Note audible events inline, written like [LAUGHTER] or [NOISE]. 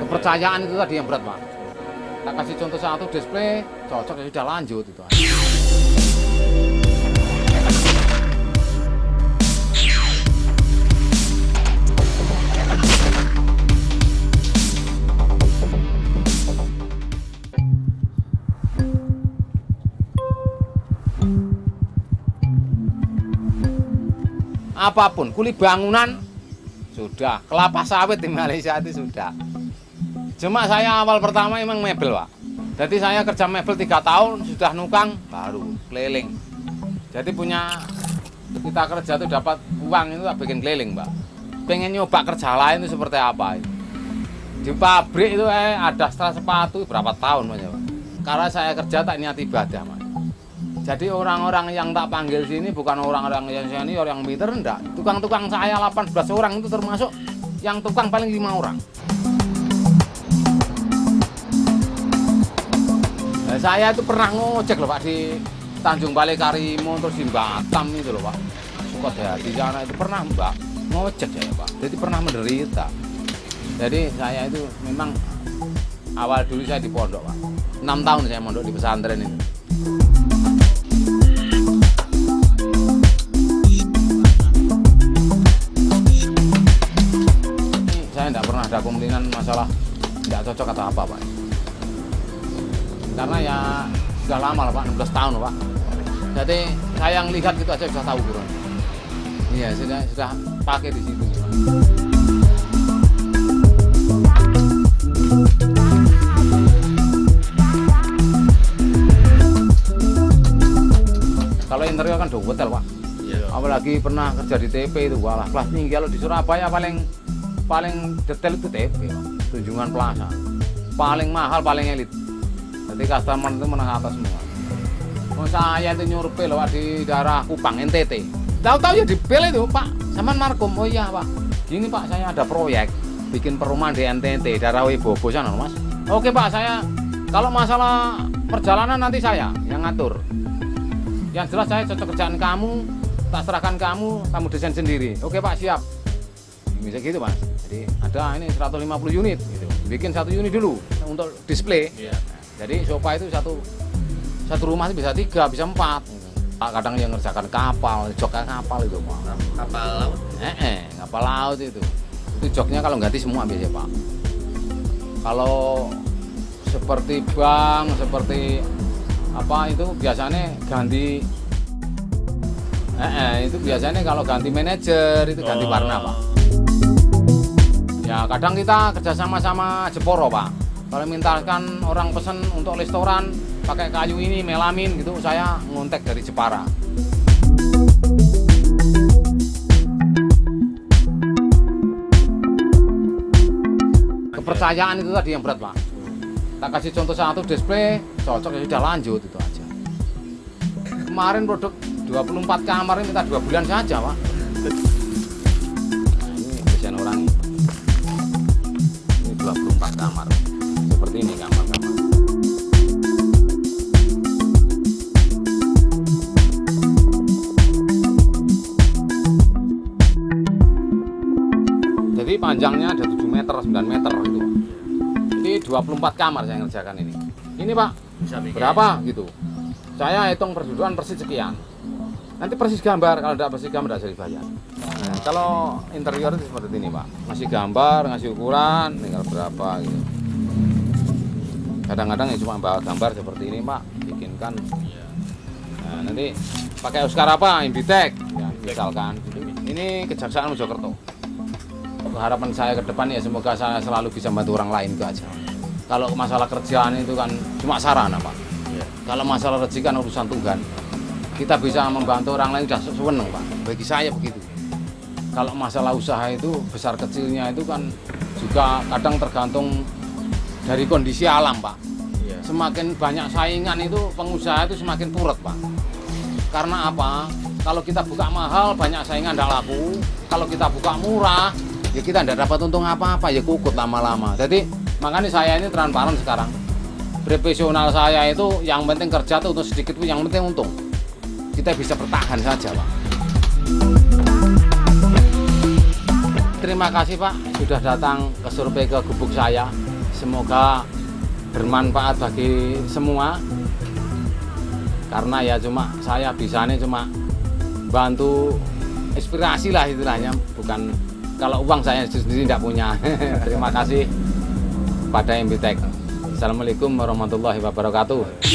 Kepercayaan itu tadi yang berat, Pak. Tak kasih contoh satu display, cocok ya sudah lanjut itu. Apa pun, kulit bangunan sudah, kelapa sawit di Malaysia itu sudah. Cuma saya awal pertama emang mebel, Pak. Jadi saya kerja mebel tiga tahun, sudah nukang, baru keliling. Jadi punya kita kerja tuh dapat uang itu bikin keliling, Pak. Pengen nyoba kerja lain itu seperti apa? Di pabrik itu eh, ada setelah sepatu berapa tahun, Mas, Pak. Karena saya kerja tak niat ibadah, Mas. Jadi orang-orang yang tak panggil sini bukan orang-orang yang senior yang pinter enggak. Tukang-tukang saya 18 orang itu termasuk yang tukang paling lima orang. Saya itu pernah ngojek loh Pak di Tanjung Balai Karimun terus di Batam itu loh Pak. Suka di sana itu pernah Mbak ngojek saya Pak. Jadi pernah menderita. Jadi saya itu memang awal dulu saya di pondok Pak. 6 tahun saya mondok di pesantren. Ini saya tidak pernah ada kemungkinan masalah tidak cocok atau apa Pak. Karena ya sudah lama lah Pak, 16 tahun Pak. Jadi saya yang lihat gitu aja sudah tahu kurang. Iya, sudah sudah pakai di situ. Kalau interior kan udah hotel Pak. Iya. Apalagi pernah kerja di TP itu, walah kelas tinggi. Kalau di Surabaya paling paling detail itu TP, Pak. Tunjungan Plaza. Paling mahal, paling elit. Jadi customer itu menengah atas semua. Oh, saya itu nyurpe Pak, di daerah Kupang, NTT. Tahu-tahu ya di bel itu Pak, sama Markom. Oh iya Pak, gini Pak, saya ada proyek bikin perumahan di NTT, daerah Wibobo sana Mas. Oke Pak, saya kalau masalah perjalanan nanti saya yang ngatur. Yang jelas saya cocok kerjaan kamu, tak serahkan kamu, kamu desain sendiri. Oke Pak, siap. Bisa gitu Mas. Jadi ada ini 150 unit gitu. Bikin satu unit dulu untuk display. Iya. Jadi sofa itu satu satu rumah itu bisa tiga, bisa empat. Kadang yang ngerjakan kapal, joknya kapal itu Pak. Kapal laut. Eh, eh, kapal laut itu. Itu joknya kalau ganti semua biasanya Pak. Kalau seperti bank, seperti apa itu biasanya ganti eh, eh, itu biasanya kalau ganti manajer itu ganti Oh. warna Pak. Ya kadang kita kerja sama sama Jeporo Pak. Kalau mintakan orang pesen untuk restoran pakai kayu ini melamin gitu, saya ngontek dari Jepara. Kepercayaan itu tadi yang berat Pak. Tak kasih contoh satu display, cocok ya sudah lanjut itu aja. Kemarin produk 24 kamar ini minta dua bulan saja Pak. Nah, ini desain orang ini. Ini 24 kamar. Jadi panjangnya ada 7 meter, 9 meter itu. Ini 24 kamar saya ngerjakan ini. Ini Pak, berapa gitu. Saya hitung perjuduan persis sekian. Nanti persis gambar, kalau tidak persis gambar tidak dibayar. Nah, kalau interior itu seperti ini Pak. Ngasih gambar, ngasih ukuran, tinggal berapa gitu. Kadang-kadang ya cuma bawa gambar seperti ini Pak, bikinkan. Nah, nanti pakai Oscar apa? Imbitek, ya, misalkan. Ini Kejaksaan Mojokerto. Harapan saya ke depan ya semoga saya selalu bisa bantu orang lain itu aja. Kalau masalah kerjaan itu kan cuma sarana Pak. Iya. Kalau masalah rezeki kan urusan Tuhan. Kita bisa membantu orang lain sudah seneng Pak. Bagi saya begitu. Kalau masalah usaha itu besar kecilnya itu kan juga kadang tergantung dari kondisi alam Pak. Iya. Semakin banyak saingan itu pengusaha itu semakin purut Pak. Karena apa? Kalau kita buka mahal banyak saingan tidak laku. Kalau kita buka murah ya kita tidak dapat untung apa-apa ya kukut lama-lama. Jadi makanya saya ini transparan sekarang. Profesional saya itu yang penting kerja tuh untuk sedikit pun yang penting untung. Kita bisa bertahan saja Pak. Terima kasih Pak sudah datang ke survei ke gubuk saya. semoga bermanfaat bagi semua karena ya cuma saya bisanya cuma bantu inspirasi lah istilahnya bukan kalau uang saya sendiri tidak punya. [LAUGHS] Terima kasih. Pada MBTEK Assalamualaikum warahmatullahi wabarakatuh